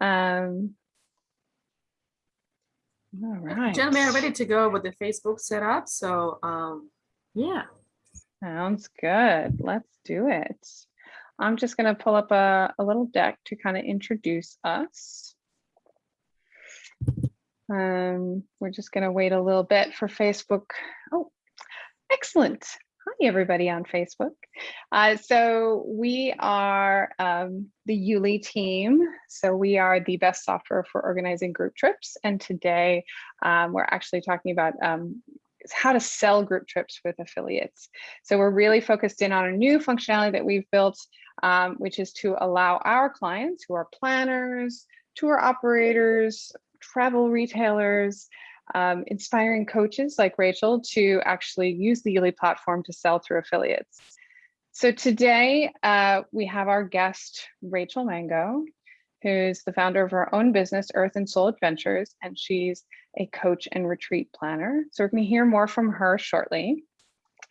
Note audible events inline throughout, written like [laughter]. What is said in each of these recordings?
Um, all right. Gentlemen, ready to go with the Facebook setup. So, um, yeah. Sounds good. Let's do it. I'm just going to pull up a, a little deck to kind of introduce us. Um, we're just going to wait a little bit for Facebook. Oh, excellent. Hi, everybody on Facebook. Uh, so we are um, the Youli team. So we are the best software for organizing group trips. And today um, we're actually talking about um, how to sell group trips with affiliates. So we're really focused in on a new functionality that we've built, um, which is to allow our clients who are planners, tour operators, travel retailers, um, inspiring coaches like Rachel to actually use the Youli platform to sell through affiliates. So today uh, we have our guest, Rachel Mango, who's the founder of her own business, Earth and Soul Adventures, and she's a coach and retreat planner. So we're going to hear more from her shortly.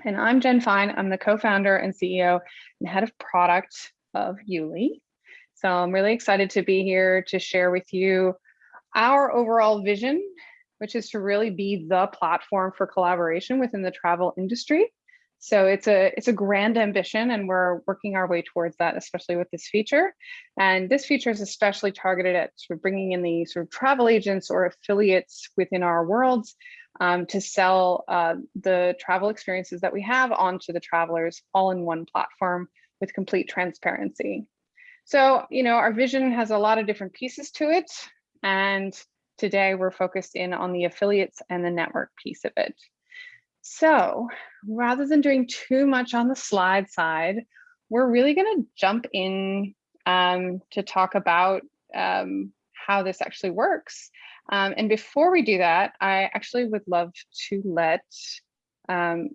And I'm Jen Fine. I'm the co-founder and CEO and head of product of Youli. So I'm really excited to be here to share with you our overall vision which is to really be the platform for collaboration within the travel industry. So it's a it's a grand ambition and we're working our way towards that, especially with this feature. And this feature is especially targeted at sort of bringing in the sort of travel agents or affiliates within our worlds um, to sell uh, the travel experiences that we have onto the travelers all in one platform with complete transparency. So, you know, our vision has a lot of different pieces to it. And Today, we're focused in on the affiliates and the network piece of it. So rather than doing too much on the slide side, we're really going to jump in um, to talk about um, how this actually works. Um, and before we do that, I actually would love to let um,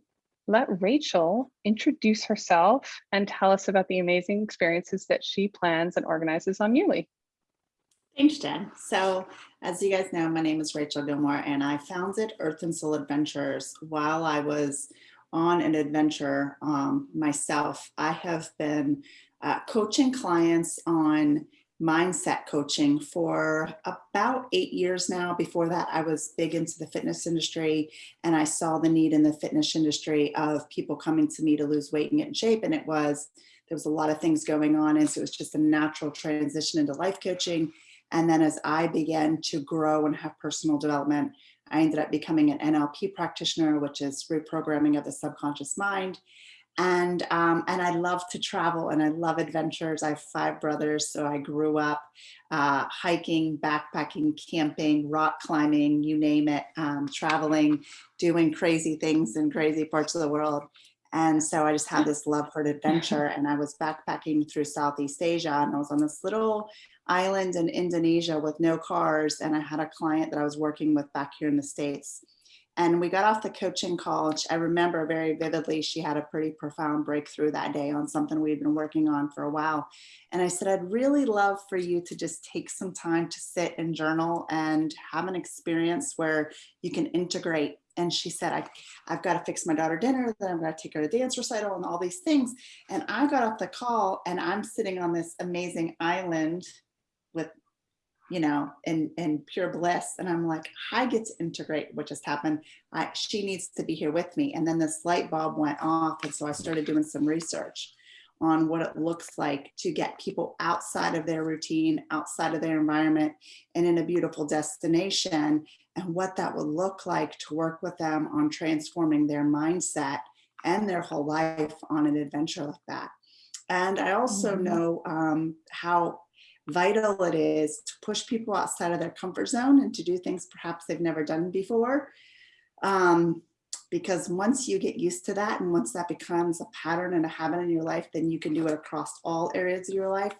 let Rachel introduce herself and tell us about the amazing experiences that she plans and organizes on Youli. Thanks, Jen. So as you guys know, my name is Rachel Gilmore and I founded Earth and Soul Adventures while I was on an adventure um, myself. I have been uh, coaching clients on mindset coaching for about eight years now. Before that, I was big into the fitness industry and I saw the need in the fitness industry of people coming to me to lose weight and get in shape. And it was, there was a lot of things going on. And so it was just a natural transition into life coaching and then as I began to grow and have personal development, I ended up becoming an NLP practitioner, which is reprogramming of the subconscious mind. And, um, and I love to travel and I love adventures. I have five brothers, so I grew up uh, hiking, backpacking, camping, rock climbing, you name it, um, traveling, doing crazy things in crazy parts of the world. And so I just had mm. this love for adventure and I was backpacking through Southeast Asia and I was on this little island in Indonesia with no cars. And I had a client that I was working with back here in the States. And we got off the coaching call. I remember very vividly, she had a pretty profound breakthrough that day on something we'd been working on for a while. And I said, I'd really love for you to just take some time to sit and journal and have an experience where you can integrate and she said, I, I've got to fix my daughter dinner, then I'm going to take her to dance recital and all these things. And I got off the call and I'm sitting on this amazing island with, you know, in, in pure bliss. And I'm like, I get to integrate what just happened. I, she needs to be here with me. And then this light bulb went off. And so I started doing some research on what it looks like to get people outside of their routine, outside of their environment, and in a beautiful destination, and what that would look like to work with them on transforming their mindset and their whole life on an adventure like that. And I also mm -hmm. know um, how vital it is to push people outside of their comfort zone and to do things perhaps they've never done before. Um, because once you get used to that and once that becomes a pattern and a habit in your life, then you can do it across all areas of your life.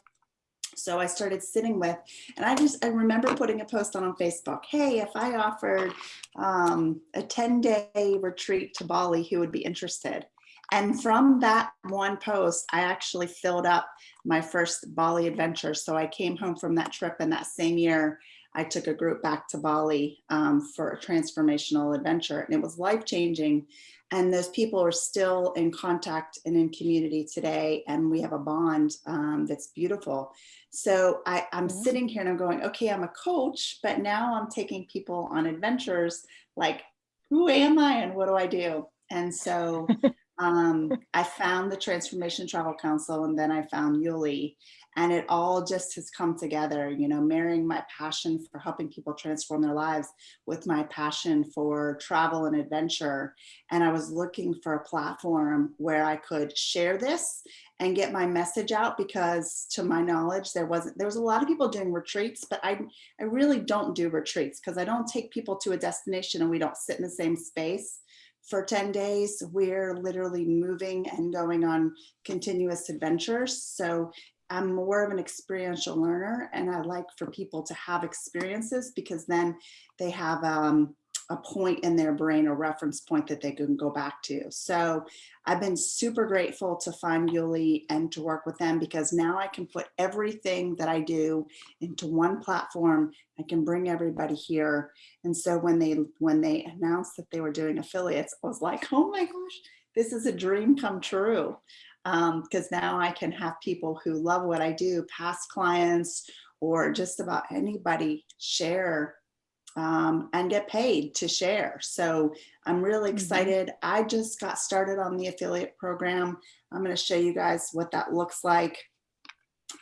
So I started sitting with, and I just, I remember putting a post on on Facebook, hey, if I offered um, a 10 day retreat to Bali, who would be interested? And from that one post, I actually filled up my first Bali adventure. So I came home from that trip and that same year, I took a group back to Bali um, for a transformational adventure and it was life changing. And those people are still in contact and in community today. And we have a bond um, that's beautiful. So I, I'm Mhm. sitting here and I'm going, okay, I'm a coach, but now I'm taking people on adventures. Like, who am I and what do I do? And so [laughs] um, I found the Transformation Travel Council and then I found Youli and it all just has come together, you know, marrying my passion for helping people transform their lives with my passion for travel and adventure. And I was looking for a platform where I could share this and get my message out because to my knowledge, there wasn't, there was a lot of people doing retreats, but I, I really don't do retreats because I don't take people to a destination and we don't sit in the same space for 10 days. We're literally moving and going on continuous adventures. So I'm more of an experiential learner and I like for people to have experiences because then they have um, a point in their brain, a reference point that they can go back to. So I've been super grateful to find Youli and to work with them because now I can put everything that I do into one platform. I can bring everybody here. And so when they when they announced that they were doing affiliates, I was like, oh my gosh, this is a dream come true because now I can have people who love what I do, past clients, or just about anybody share um, and get paid to share. So I'm really Mhm. excited. I just got started on the affiliate program. I'm going to show you guys what that looks like.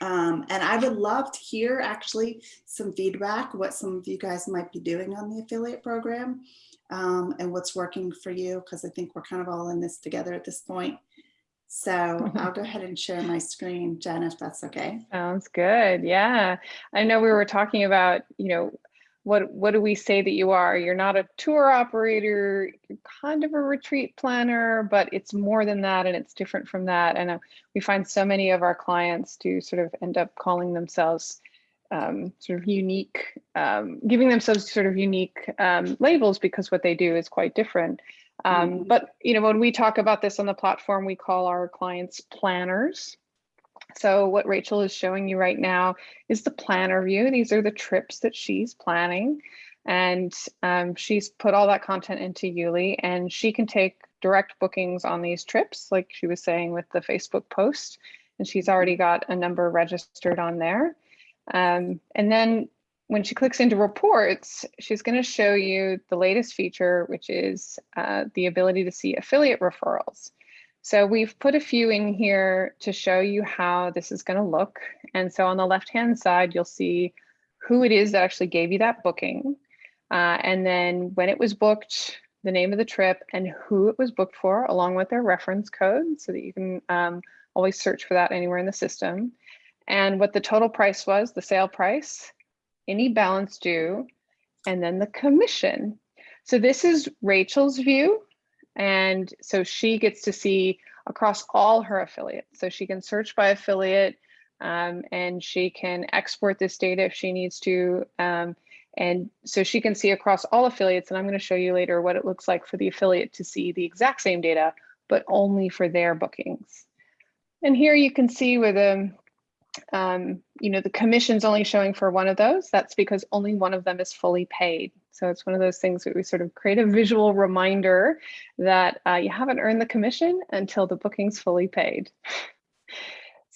Um, and I would love to hear actually some feedback, what some of you guys might be doing on the affiliate program um, and what's working for you, because I think we're kind of all in this together at this point. So I'll go [laughs] ahead and share my screen, Jen, if that's okay. Sounds good. Yeah. I know we were talking about, you know, what what do we say that you are? You're not a tour operator, you're kind of a retreat planner, but it's more than that and it's different from that. And uh, we find so many of our clients do sort of end up calling themselves um, sort of unique, um, giving themselves sort of unique um, labels because what they do is quite different. Um, Mhm. But you know, when we talk about this on the platform, we call our clients planners. So what Rachel is showing you right now is the planner view. These are the trips that she's planning. And um, she's put all that content into Youli and she can take direct bookings on these trips, like she was saying with the Facebook post. And she's already got a number registered on there. Um, and then when she clicks into reports, she's going to show you the latest feature, which is uh, the ability to see affiliate referrals. So we've put a few in here to show you how this is going to look. And so on the left-hand side, you'll see who it is that actually gave you that booking. Uh, and then when it was booked, the name of the trip and who it was booked for, along with their reference code so that you can um, always search for that anywhere in the system. And what the total price was, the sale price, any balance due, and then the commission. So this is Rachel's view and so she gets to see across all her affiliates. So she can search by affiliate um, and she can export this data if she needs to. Um, and so she can see across all affiliates. And I'm going to show you later what it looks like for the affiliate to see the exact same data, but only for their bookings. And here you can see where the, um, you know, the commission's only showing for one of those. That's because only one of them is fully paid. So it's one of those things that we sort of create a visual reminder that uh, you haven't earned the commission until the booking's fully paid. [laughs]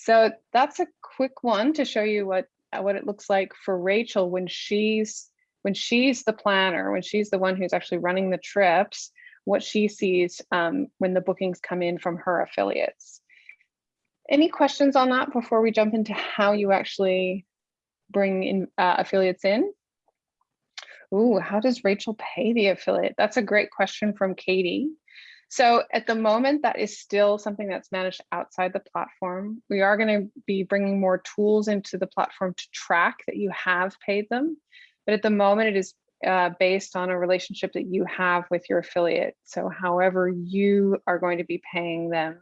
So that's a quick one to show you what uh, what it looks like for Rachel when she's when she's the planner, when she's the one who's actually running the trips, what she sees um, when the bookings come in from her affiliates. Any questions on that before we jump into how you actually bring in uh, affiliates in? Ooh, how does Rachel pay the affiliate? That's a great question from Katie. So at the moment, that is still something that's managed outside the platform. We are going to be bringing more tools into the platform to track that you have paid them. But at the moment, it is uh, based on a relationship that you have with your affiliate. So however you are going to be paying them.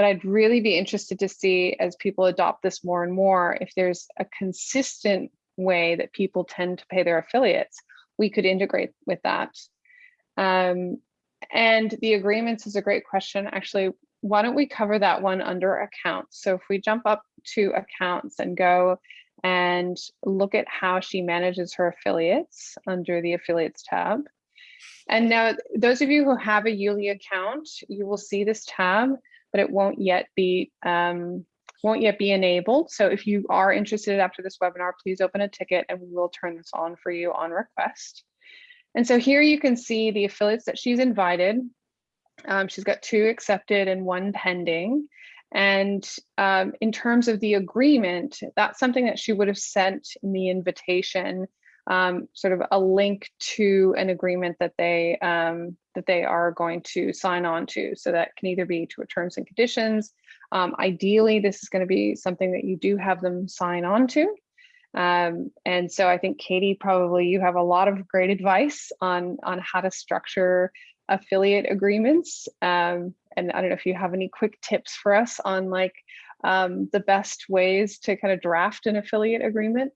But I'd really be interested to see as people adopt this more and more, if there's a consistent way that people tend to pay their affiliates, we could integrate with that. Um, and the agreements is a great question. Actually, why don't we cover that one under accounts? So if we jump up to accounts and go and look at how she manages her affiliates under the affiliates tab. And now those of you who have a Youli account, you will see this tab, but it won't yet be um, won't yet be enabled. So if you are interested after this webinar, please open a ticket and we will turn this on for you on request. And so here you can see the affiliates that she's invited. Um, she's got two accepted and one pending. And um, in terms of the agreement, that's something that she would have sent in the invitation, um, sort of a link to an agreement that they um, that they are going to sign on to. So that can either be to a terms and conditions. Um, ideally, this is going to be something that you do have them sign on to. Um, and so I think Katie, probably you have a lot of great advice on on how to structure affiliate agreements. Um, and I don't know if you have any quick tips for us on like um, the best ways to kind of draft an affiliate agreement.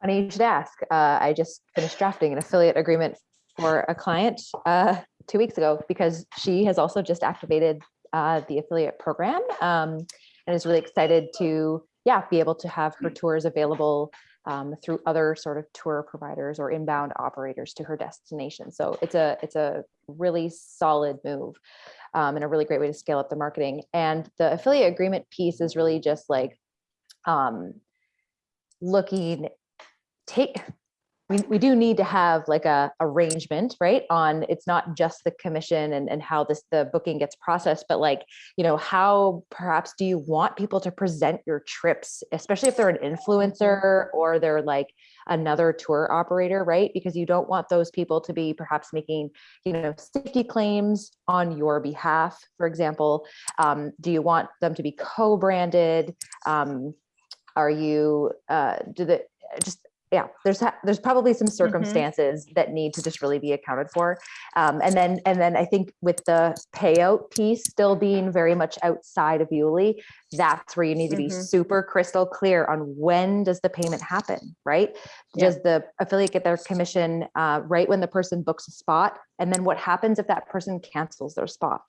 Funny you should ask. Uh, I just finished drafting an affiliate agreement for a client uh, two weeks ago because she has also just activated uh, the affiliate program um, and is really excited to, yeah, be able to have her tours available um, through other sort of tour providers or inbound operators to her destination. So it's a it's a really solid move um, and a really great way to scale up the marketing. And the affiliate agreement piece is really just like um, looking take we, we do need to have like a arrangement right on it's not just the commission and, and how this the booking gets processed but like you know how perhaps do you want people to present your trips especially if they're an influencer or they're like another tour operator right? Because you don't want those people to be perhaps making you know safety claims on your behalf for example. Um, do you want them to be co-branded? Um, are you uh, do the just yeah, there's there's probably some circumstances mm -hmm. that need to just really be accounted for, um, and then and then I think with the payout piece still being very much outside of Youli, that's where you need to be mm -hmm. super crystal clear on when does the payment happen, right? Yeah. Does the affiliate get their commission uh, right when the person books a spot, and then what happens if that person cancels their spot?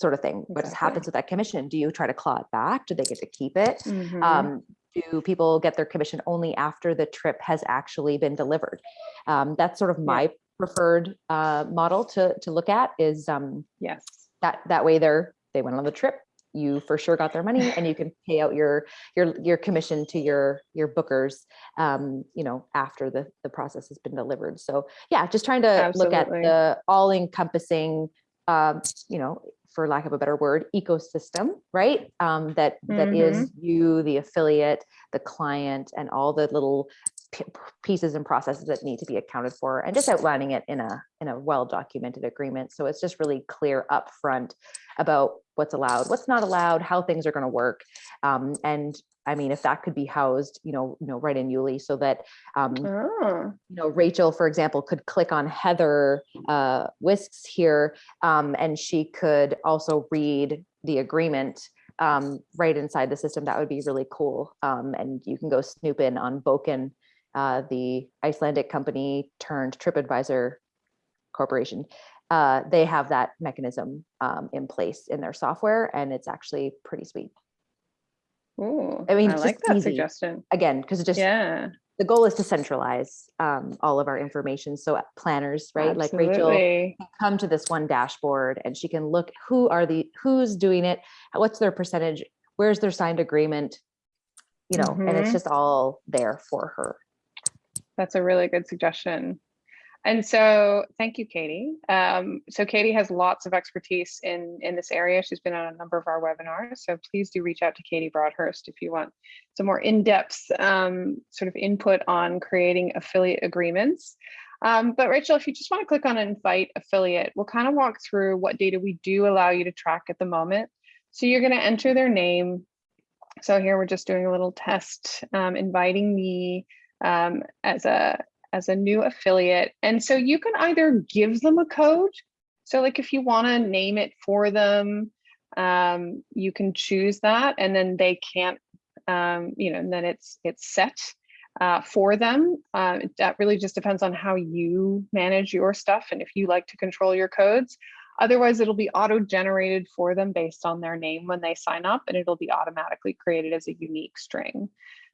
Sort of thing. Exactly. What happens with that commission? Do you try to claw it back? Do they get to keep it? Mm -hmm. um, do people get their commission only after the trip has actually been delivered? Um, that's sort of my yeah. preferred uh, model to to look at. Is um, yes, that that way they're they went on the trip. You for sure got their money, and you can [laughs] pay out your your your commission to your your bookers. Um, you know after the the process has been delivered. So yeah, just trying to Absolutely. look at the all encompassing. Um, you know, for lack of a better word, ecosystem, right? Um, that that mm -hmm. is mm-hmm. you, the affiliate, the client, and all the little pieces and processes that need to be accounted for, and just outlining it in a in a well documented agreement. So it's just really clear upfront about what's allowed, what's not allowed, how things are going to work, um, and I mean, if that could be housed, you know, you know, right in Youli so that, um, oh. you know, Rachel, for example, could click on Heather uh, Whisks here um, and she could also read the agreement um, right inside the system. That would be really cool. Um, and you can go snoop in on Bókun, uh, the Icelandic company turned TripAdvisor Corporation. Uh, they have that mechanism um, in place in their software and it's actually pretty sweet. Ooh, I mean, I like that easy. suggestion. Again, because it just yeah. The goal is to centralize um, all of our information. So uh, planners, right? Absolutely. Like Rachel come to this one dashboard and she can look who are the who's doing it, what's their percentage, where's their signed agreement, you know, mm -hmm. and it's mm-hmm. just all there for her. That's a really good suggestion. And so thank you, Katie. Um, so Katie has lots of expertise in, in this area. She's been on a number of our webinars. So please do reach out to Katie Broadhurst if you want some more in-depth um, sort of input on creating affiliate agreements. Um, but Rachel, if you just want to click on invite affiliate, we'll kind of walk through what data we do allow you to track at the moment. So you're going to enter their name. So here we're just doing a little test, um, inviting me um, as a as a new affiliate. And so you can either give them a code. So like if you want to name it for them, um, you can choose that and then they can't, um, you know, and then it's it's set uh, for them. Uh, that really just depends on how you manage your stuff and if you like to control your codes. Otherwise, it'll be auto-generated for them based on their name when they sign up and it'll be automatically created as a unique string.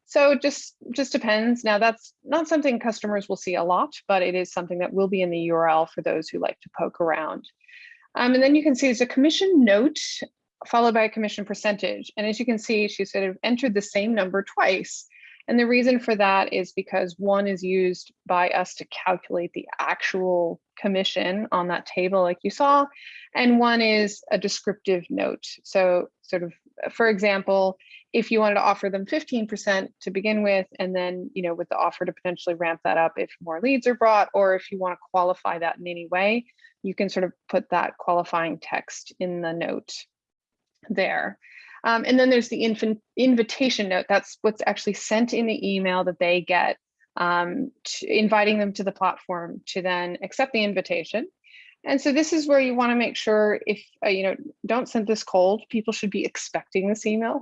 So just just depends. Now that's not something customers will see a lot, but it is something that will be in the URL for those who like to poke around. Um, and then you can see there's a commission note followed by a commission percentage. And as you can see, she sort of entered the same number twice. And the reason for that is because one is used by us to calculate the actual commission on that table like you saw, and one is a descriptive note. So sort of, for example, if you wanted to offer them 15% to begin with, and then, you know, with the offer to potentially ramp that up if more leads are brought, or if you want to qualify that in any way, you can sort of put that qualifying text in the note there. Um, and then there's the invitation note. That's what's actually sent in the email that they get, um, inviting them to the platform to then accept the invitation. And so this is where you want to make sure if, uh, you know, don't send this cold, people should be expecting this email.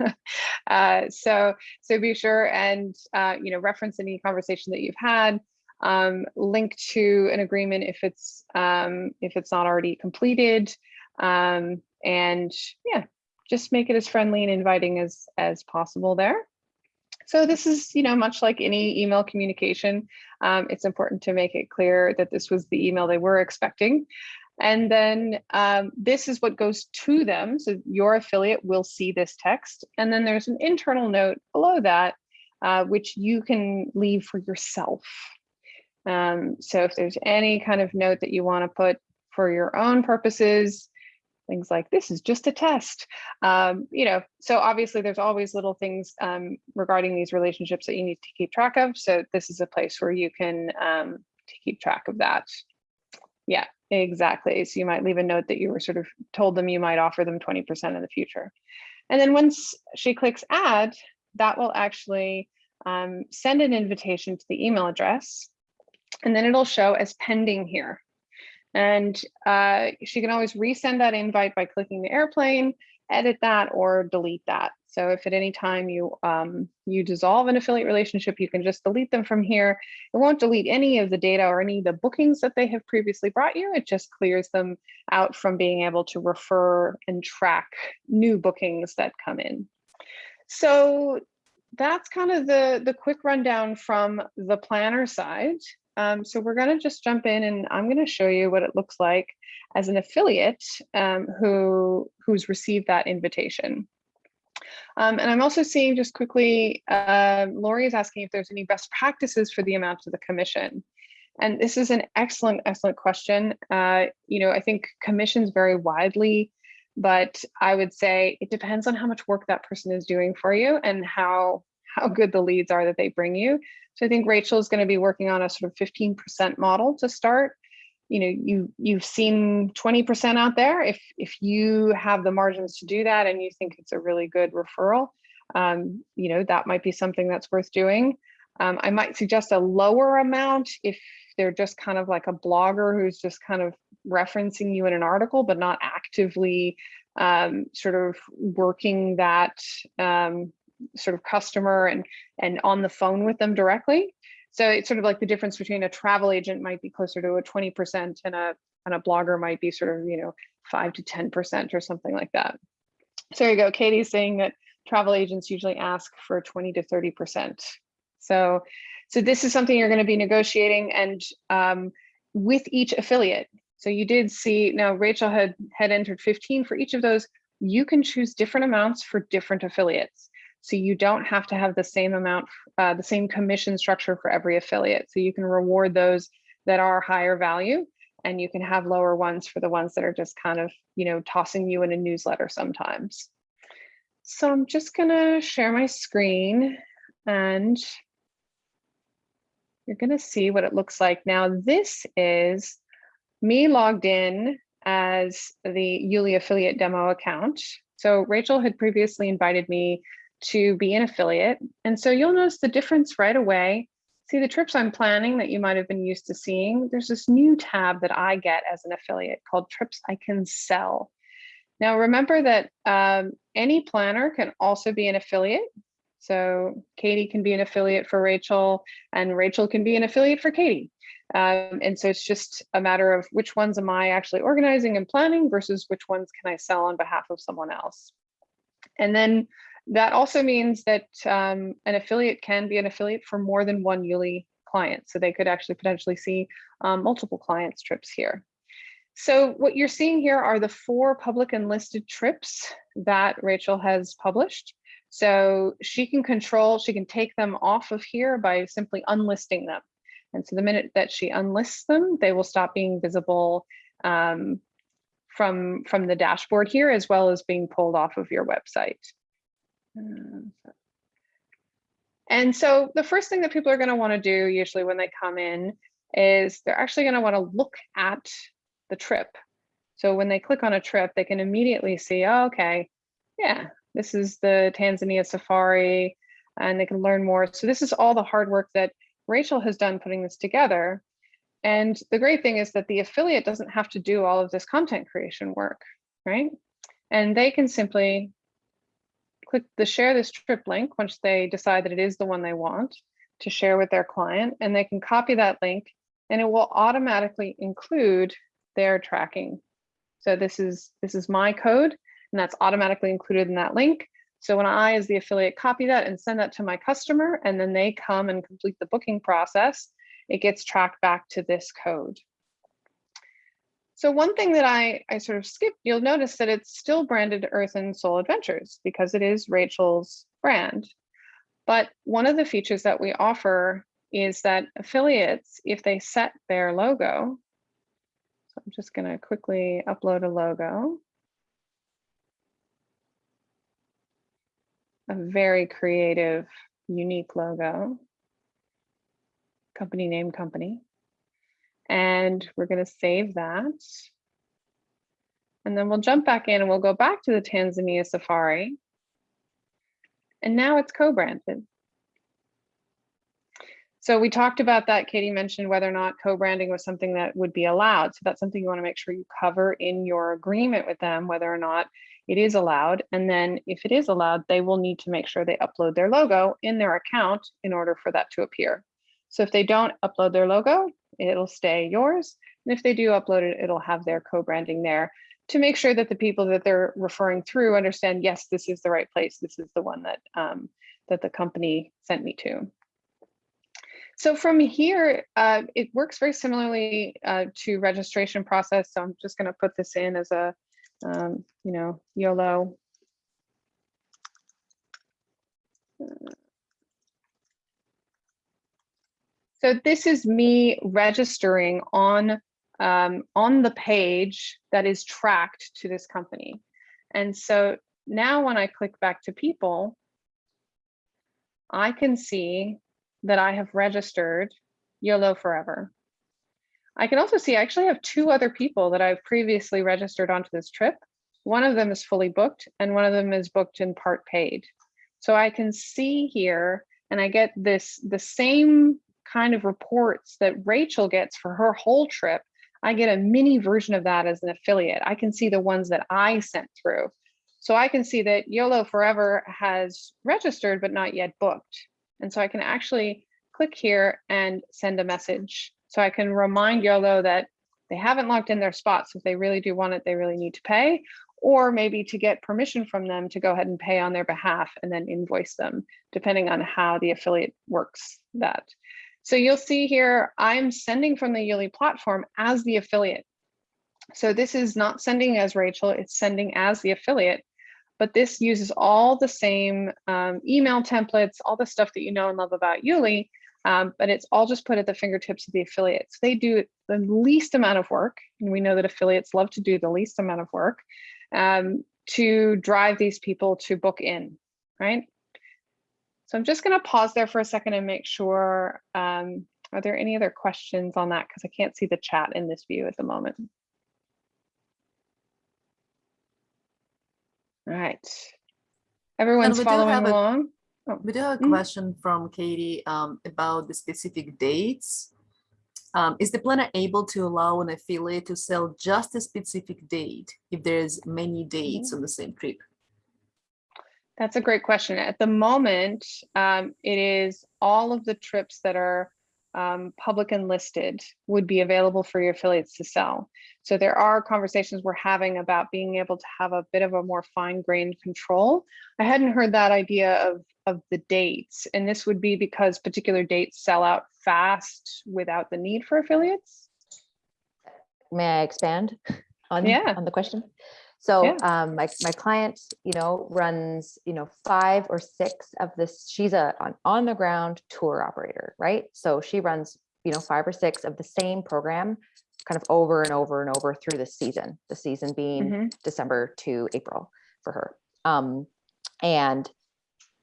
[laughs] uh, so, so be sure and, uh, you know, reference any conversation that you've had, um, link to an agreement if it's, um, if it's not already completed. Um, and yeah, just make it as friendly and inviting as, as possible there. So this is, you know, much like any email communication, um, it's important to make it clear that this was the email they were expecting. And then um, this is what goes to them. So your affiliate will see this text. And then there's an internal note below that, uh, which you can leave for yourself. Um, so if there's any kind of note that you want to put for your own purposes, things like this is just a test. Um, you know so obviously there's always little things um, regarding these relationships that you need to keep track of so this is a place where you can um, to keep track of that. Yeah exactly so you might leave a note that you were sort of told them you might offer them 20% in the future. And then once she clicks add that will actually um, send an invitation to the email address and then it'll show as pending here and uh, she can always resend that invite by clicking the airplane, edit that or delete that. So if at any time you um, you dissolve an affiliate relationship, you can just delete them from here. It won't delete any of the data or any of the bookings that they have previously brought you. It just clears them out from being able to refer and track new bookings that come in. So that's kind of the, the quick rundown from the planner side. Um, so we're going to just jump in and I'm going to show you what it looks like as an affiliate um, who who's received that invitation. Um, and I'm also seeing just quickly, uh, Lori is asking if there's any best practices for the amount of the commission. And this is an excellent, excellent question. Uh, you know, I think commissions vary widely, but I would say it depends on how much work that person is doing for you and how how good the leads are that they bring you. So I think Rachel is going to be working on a sort of 15% model to start. You know, you you've seen 20% out there. If if you have the margins to do that and you think it's a really good referral, um, you know, that might be something that's worth doing. Um, I might suggest a lower amount if they're just kind of like a blogger who's just kind of referencing you in an article, but not actively um, sort of working that um, sort of customer and and on the phone with them directly. So it's sort of like the difference between a travel agent might be closer to a 20% and a and a blogger might be sort of, you know, five to 10% or something like that. So there you go. Katie's saying that travel agents usually ask for 20 to 30%. So, so this is something you're going to be negotiating and um, with each affiliate. So you did see now Rachel had had entered 15 for each of those. You can choose different amounts for different affiliates. So you don't have to have the same amount, uh, the same commission structure for every affiliate. So you can reward those that are higher value and you can have lower ones for the ones that are just kind of, you know, tossing you in a newsletter sometimes. So I'm just gonna share my screen and you're gonna see what it looks like. Now this is me logged in as the Youli affiliate demo account. So Rachel had previously invited me to be an affiliate. And so you'll notice the difference right away. See the trips I'm planning that you might have been used to seeing. There's this new tab that I get as an affiliate called trips I can sell. Now remember that um, any planner can also be an affiliate. So Katie can be an affiliate for Rachel and Rachel can be an affiliate for Katie. Um, and so it's just a matter of which ones am I actually organizing and planning versus which ones can I sell on behalf of someone else. And then That also means that um, an affiliate can be an affiliate for more than one Youli client. So they could actually potentially see um, multiple clients trips here. So what you're seeing here are the four public and listed trips that Rachel has published. So she can control, she can take them off of here by simply unlisting them. And so the minute that she unlists them, they will stop being visible um, from, from the dashboard here, as well as being pulled off of your website. Um, And so the first thing that people are going to want to do usually when they come in is they're actually going to want to look at the trip. So when they click on a trip, they can immediately see, oh, okay, yeah, this is the Tanzania safari, and they can learn more. So this is all the hard work that Rachel has done putting this together. And the great thing is that the affiliate doesn't have to do all of this content creation work, right? And they can simply click the share this trip link once they decide that it is the one they want to share with their client, and they can copy that link and it will automatically include their tracking. So this is this is my code and that's automatically included in that link. So when I, as the affiliate, copy that and send that to my customer, and then they come and complete the booking process, it gets tracked back to this code. So one thing that I, I sort of skipped, you'll notice that it's still branded Earth and Soul Adventures because it is Rachel's brand. But one of the features that we offer is that affiliates, if they set their logo, so I'm just going to quickly upload a logo. A very creative, unique logo. Company name company. And we're going to save that. And then we'll jump back in and we'll go back to the Tanzania Safari. And now it's co-branded. So we talked about that. Katie mentioned whether or not co-branding was something that would be allowed. So that's something you want to make sure you cover in your agreement with them, whether or not it is allowed. And then if it is allowed, they will need to make sure they upload their logo in their account in order for that to appear. So if they don't upload their logo, it'll stay yours. And if they do upload it, it'll have their co-branding there to make sure that the people that they're referring through understand, yes, this is the right place. This is the one that, um, that the company sent me to. So from here, uh, it works very similarly uh, to registration process. So I'm just going to put this in as a, um, you know, YOLO. So this is me registering on um, on the page that is tracked to this company. And so now when I click back to people, I can see that I have registered YOLO Forever. I can also see I actually have two other people that I've previously registered onto this trip. One of them is fully booked and one of them is booked in part paid. So I can see here and I get this the same kind of reports that Rachel gets for her whole trip. I get a mini version of that as an affiliate. I can see the ones that I sent through. So I can see that YOLO Forever has registered but not yet booked. And so I can actually click here and send a message. So I can remind YOLO that they haven't locked in their spots. If they really do want it, they really need to pay, or maybe to get permission from them to go ahead and pay on their behalf and then invoice them, depending on how the affiliate works that. So you'll see here, I'm sending from the Youli platform as the affiliate. So this is not sending as Rachel, it's sending as the affiliate but this uses all the same um, email templates, all the stuff that you know and love about Youli, um, but it's all just put at the fingertips of the affiliates. They do the least amount of work, and we know that affiliates love to do the least amount of work um, to drive these people to book in, right? So I'm just gonna pause there for a second and make sure, um, are there any other questions on that? Because I can't see the chat in this view at the moment. All right. Everyone's following have a- along. We do have a Mm. question from Katie um, about the specific dates. Um, is the planner able to allow an affiliate to sell just a specific date if there's many dates on the same trip? That's a great question. At the moment, um, it is all of the trips that are um, public and listed would be available for your affiliates to sell. So there are conversations we're having about being able to have a bit of a more fine grained control. I hadn't heard that idea of, of the dates, and this would be because particular dates sell out fast without the need for affiliates. May I expand on, Yeah. on the question? So Yeah. um, my, my client, you know, runs, you know, five or six of this, she's a on, on the ground tour operator, right? So she runs, you know, five or six of the same program kind of over and over and over through the season, the season being Mhm. December to April for her. Um, and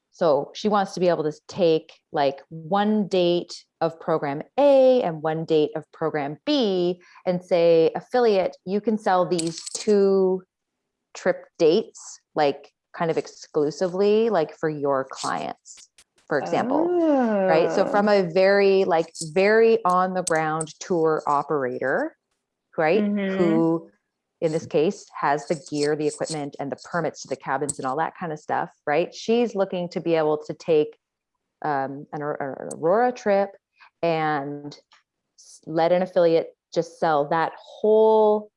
so she wants to be able to take like one date of program A and one date of program B and say, affiliate, you can sell these two trip dates, like kind of exclusively, like for your clients, for example right? So Oh. from a very like very on the ground tour operator, right? Mhm. Who in this case has the gear, the equipment and the permits to the cabins and all that kind of stuff, right? She's looking to be able to take um, an, an Aurora trip and let an affiliate just sell that whole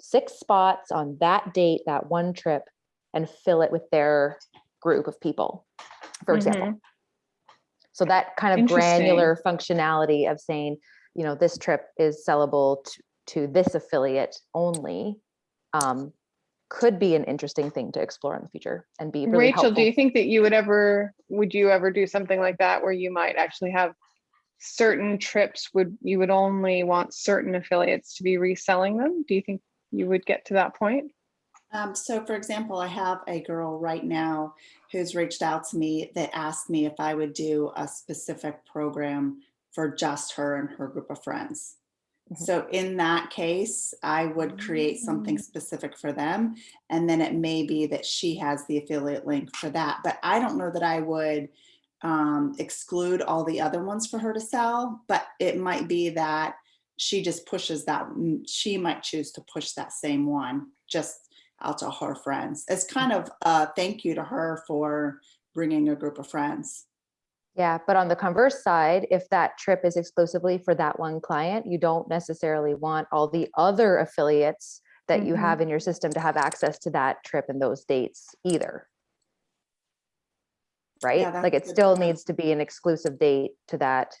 six spots on that date, that one trip and fill it with their group of people, for example. So that kind of granular functionality of saying, you know, this trip is sellable to, to this affiliate only um, could be an interesting thing to explore in the future and be really Rachel, do you think that you would ever, would you ever do something like that where you might actually have certain trips would, you would only want certain affiliates to be reselling them? Do you think you would get to that point? Um, so for example, I have a girl right now who's reached out to me that asked me if I would do a specific program for just her and her group of friends. Mhm. So in that case, I would create something specific for them. And then it may be that she has the affiliate link for that. But I don't know that I would um, exclude all the other ones for her to sell, but it might be that she just pushes that, mm, she might choose to push that same one just out to her friends. It's kind of a thank you to her for bringing a group of friends. Yeah, but on the converse side, if that trip is exclusively for that one client, you don't necessarily want all the other affiliates that you Mhm. have in your system to have access to that trip and those dates either. Right? that's Like it still point. needs to be an exclusive date to that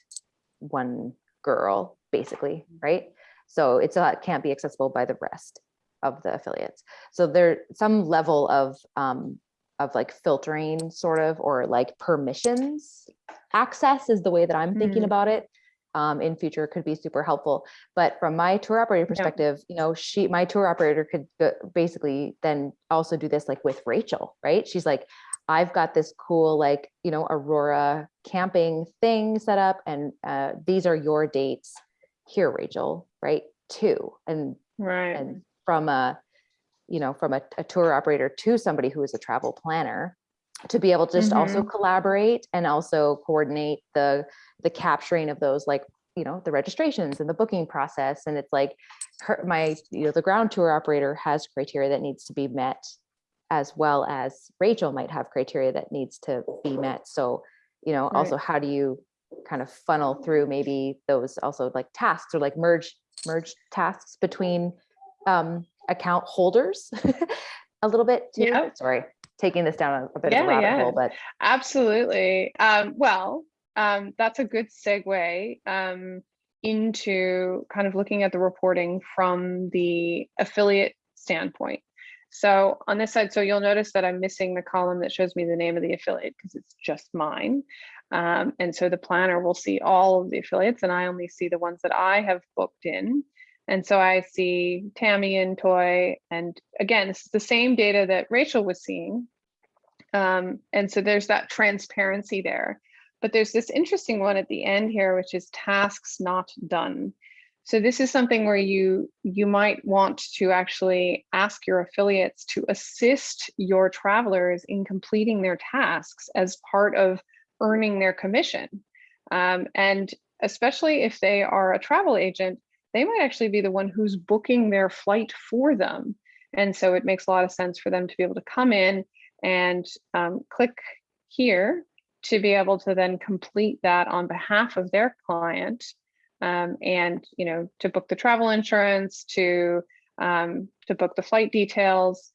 one girl, basically, right? So it's not, can't be accessible by the rest of the affiliates. So there, some level of, um, of like filtering sort of, or like permissions access is the way that I'm thinking Mm. about it. Um, in future could be super helpful. But from my tour operator perspective, you know, she, my tour operator could go- basically then also do this like with Rachel, right? She's like, I've got this cool like, you know, Aurora camping thing set up and uh, these are your dates here, Rachel, right? Two. And Right. and from a you know from a, a tour operator to somebody who is a travel planner to be able to just also collaborate and also coordinate the the capturing of those like you know the registrations and the booking process and it's like her my you know the ground tour operator has criteria that needs to be met as well as Rachel might have criteria that needs to be met so you know also how do you kind of funnel through maybe those also like tasks or like merge merge tasks between um, account holders [laughs] a little bit too. Yeah. Sorry, taking this down a, a bit of a rabbit yeah. hole, but Absolutely. Um, well, um, that's a good segue um, into kind of looking at the reporting from the affiliate standpoint. So on this side, so you'll notice that I'm missing the column that shows me the name of the affiliate because it's just mine. Um, and so the planner will see all of the affiliates and I only see the ones that I have booked in. And so I see Tammy and Toy. And again, this is the same data that Rachel was seeing. Um, and so there's that transparency there. But there's this interesting one at the end here, which is tasks not done. So this is something where you you might want to actually ask your affiliates to assist your travelers in completing their tasks as part of earning their commission. Um, and especially if they are a travel agent, they might actually be the one who's booking their flight for them. And so it makes a lot of sense for them to be able to come in and um, click here to be able to then complete that on behalf of their client um, and you know to book the travel insurance, to um, to book the flight details.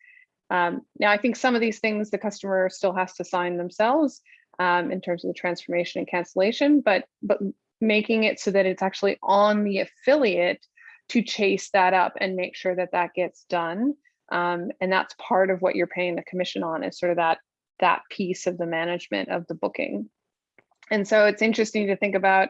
Um, now, I think some of these things the customer still has to sign themselves um, in terms of the transformation and cancellation, but but making it so that it's actually on the affiliate to chase that up and make sure that that gets done. Um, and that's part of what you're paying the commission on is sort of that that piece of the management of the booking. And so it's interesting to think about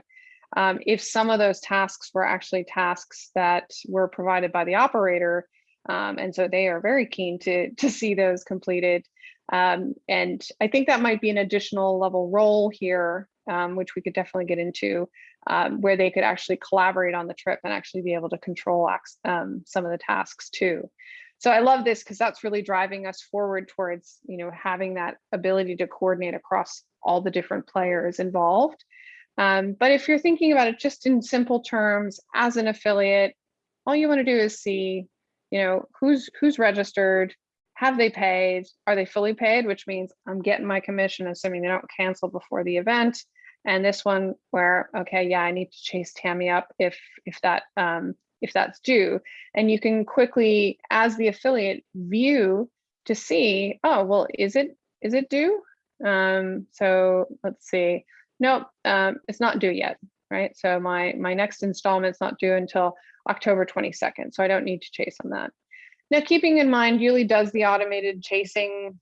um, if some of those tasks were actually tasks that were provided by the operator, um, and so they are very keen to [laughs] to see those completed. Um, and I think that might be an additional level role here, um, which we could definitely get into, um, where they could actually collaborate on the trip and actually be able to control um, some of the tasks too. So I love this because that's really driving us forward towards, you know, having that ability to coordinate across all the different players involved. Um, but if you're thinking about it just in simple terms, as an affiliate, all you want to do is see, you know, who's who's registered, have they paid, are they fully paid, which means I'm getting my commission, assuming they don't cancel before the event. And this one where, okay, yeah, I need to chase Tammy up if if that um, if that's due. And you can quickly, as the affiliate, view to see, oh, well, is it is it due? Um, so let's see. Nope, um, it's not due yet, right? So my my next installment's not due until October 22nd. So I don't need to chase on that. Now, keeping in mind, Youli does the automated chasing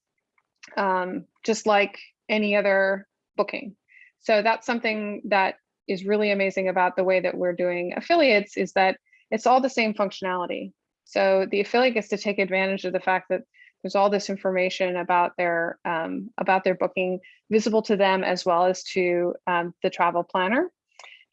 um, just like any other booking. So that's something that is really amazing about the way that we're doing affiliates is that it's all the same functionality. So the affiliate gets to take advantage of the fact that there's all this information about their um, about their booking visible to them as well as to um, the travel planner.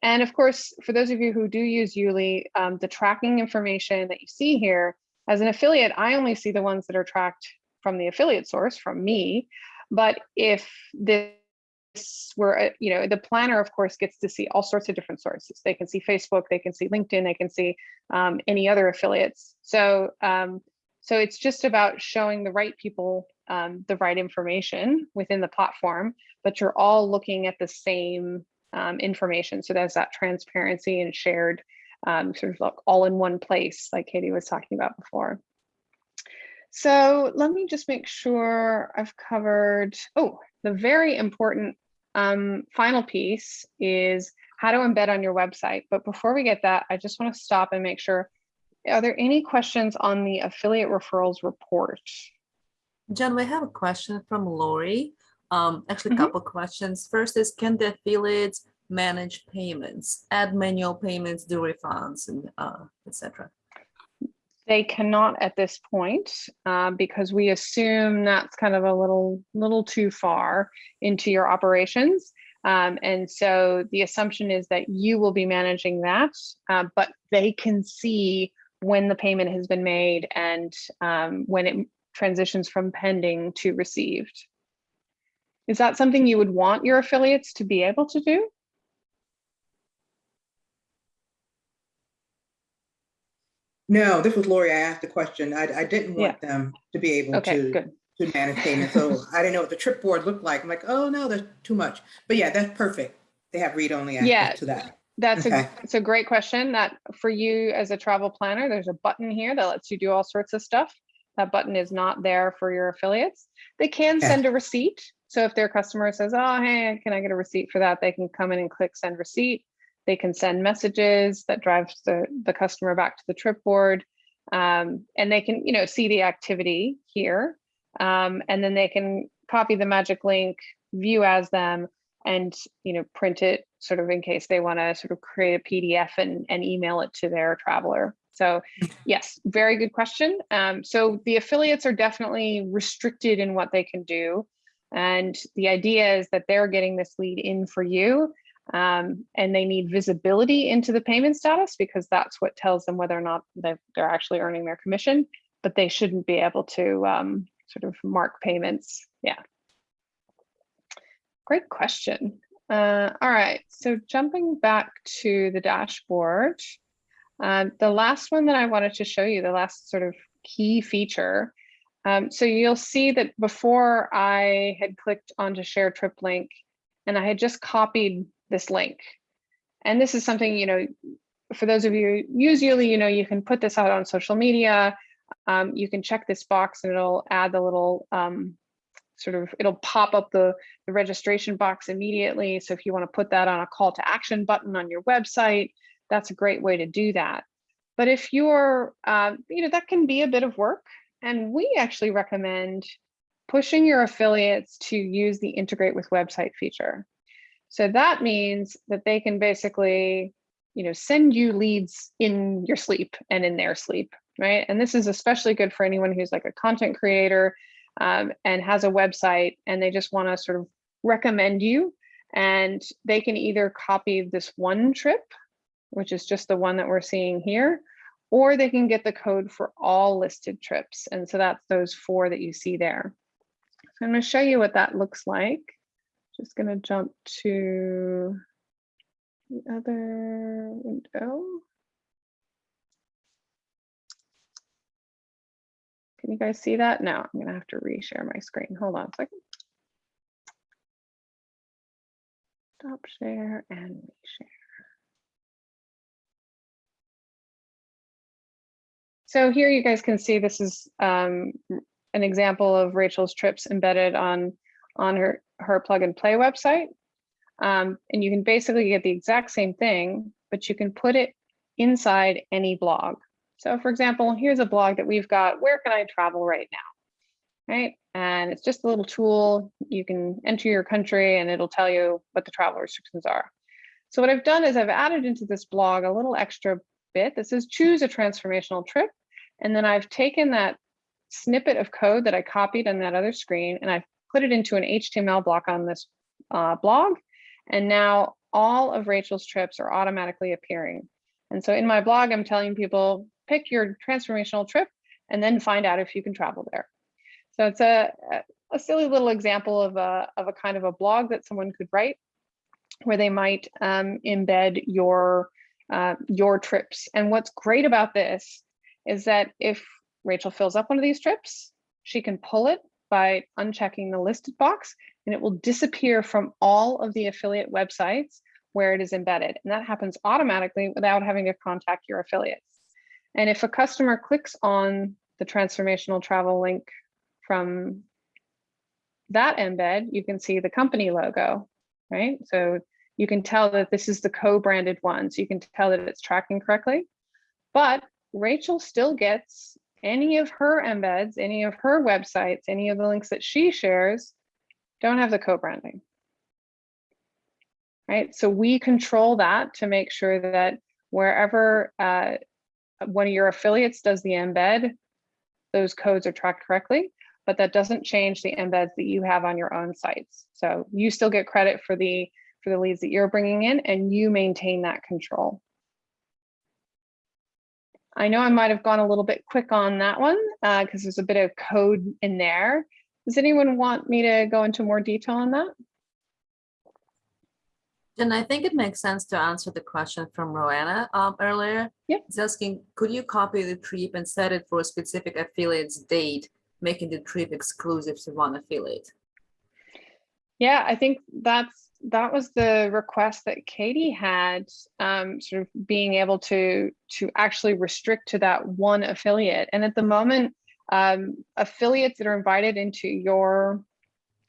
And of course, for those of you who do use Youli, um, the tracking information that you see here, as an affiliate, I only see the ones that are tracked from the affiliate source, from me. But if this were, uh, you know, the planner, of course, gets to see all sorts of different sources. They can see Facebook, they can see LinkedIn, they can see um, any other affiliates. So um, so it's just about showing the right people um, the right information within the platform, but you're all looking at the same um, information. So there's that transparency and shared um, sort of like all in one place, like Katie was talking about before. So let me just make sure I've covered, oh, the very important um, final piece is how to embed on your website. But before we get that, I just wanna stop and make sure are there any questions on the affiliate referrals report? Jen, we have a question from Lori. Um, actually, a Mhm. couple questions. First is, can the affiliates manage payments, add manual payments, do refunds, and uh, etc. They cannot at this point uh, because we assume that's kind of a little little too far into your operations. Um, and so the assumption is that you will be managing that, uh, but they can see when the payment has been made and um, when it transitions from pending to received. Is that something you would want your affiliates to be able to do? No, this was Lori. I asked the question. I, I didn't want them to be able Okay, to, good. to manage payments. So [laughs] I didn't know what the trip board looked like. I'm like, oh no, there's too much. But yeah, that's perfect. They have read-only Yeah. access to that. That's a, Okay. it's a great question that for you as a travel planner, there's a button here that lets you do all sorts of stuff. That button is not there for your affiliates. They can send a receipt. So if their customer says, oh, hey, can I get a receipt for that? They can come in and click send receipt. They can send messages that drives the, the customer back to the trip board. Um, and they can, you know, see the activity here. Um, and then they can copy the magic link, view as them, and you know print it sort of in case they want to sort of create a pdf and, and email it to their traveler. So [laughs] yes very good question. Um, so the affiliates are definitely restricted in what they can do. And the idea is that they're getting this lead in for you um, and they need visibility into the payment status because that's what tells them whether or not they're, they're actually earning their commission but they shouldn't be able to um, sort of mark payments. Yeah Great question. Uh, all right, so jumping back to the dashboard, um, the last one that I wanted to show you, the last sort of key feature. Um, so you'll see that before I had clicked onto share trip link and I had just copied this link. and this is something, you know, for those of you usually, you know, you can put this out on social media. Um, you can check this box and it'll add the little um, sort of, it'll pop up the, the registration box immediately. So if you want to put that on a call to action button on your website, that's a great way to do that. But if you're, uh, you know, that can be a bit of work. And we actually recommend pushing your affiliates to use the integrate with website feature. So that means that they can basically, you know, send you leads in your sleep and in their sleep, right? And this is especially good for anyone who's like a content creator um, and has a website and they just want to sort of recommend you. And they can either copy this one trip, which is just the one that we're seeing here, or they can get the code for all listed trips. And so that's those four that you see there. So I'm going to show you what that looks like. Just going to jump to the other window. Can you guys see that? No, I'm to have to reshare my screen. Hold on a second. Stop share and reshare. So here you guys can see this is um, an example of Rachel's trips embedded on, on her, her plug and play website. Um, and you can basically get the exact same thing, but you can put it inside any blog. So for example, here's a blog that we've got, where can I travel right now? Right, and it's just a little tool. You can enter your country and it'll tell you what the travel restrictions are. So what I've done is I've added into this blog a little extra bit that says choose a transformational trip. And then I've taken that snippet of code that I copied on that other screen and I've put it into an HTML block on this uh, blog. And now all of Rachel's trips are automatically appearing. And so in my blog, I'm telling people, pick your transformational trip and then find out if you can travel there. So it's a, a silly little example of a, of a kind of a blog that someone could write where they might um, embed your, uh, your trips. And what's great about this is that if Rachel fills up one of these trips, she can pull it by unchecking the listed box and it will disappear from all of the affiliate websites where it is embedded. And that happens automatically without having to contact your affiliates. And if a customer clicks on the transformational travel link from that embed, you can see the company logo, right? So you can tell that this is the co-branded one. So you can tell that it's tracking correctly. But Rachel still gets any of her embeds, any of her websites, any of the links that she shares don't have the co-branding. Right, so we control that to make sure that wherever uh, one of your affiliates does the embed, those codes are tracked correctly, but that doesn't change the embeds that you have on your own sites. So you still get credit for the for the leads that you're bringing in and you maintain that control. I know I might have gone a little bit quick on that one because uh, there's a bit of code in there. Does anyone want me to go into more detail on that? And I think it makes sense to answer the question from Roanna um, earlier. Yep. It's asking, could you copy the trip and set it for a specific affiliate's date, making the trip exclusive to one affiliate? Yeah, I think that's that was the request that Katie had, um, sort of being able to to actually restrict to that one affiliate. And at the moment, um, affiliates that are invited into your